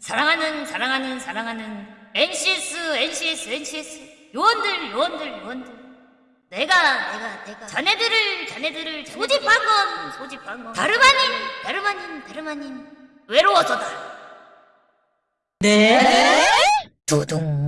사랑하는 사랑하는 사랑하는 NCS NCS NCS 요원들 요원들 요원들. 내가 내가 내가 자네들을 자네들을 소집한 건 소집한 건 다름 아닌 다름 아닌 다름 아닌 외로워서다. 네? 두둥.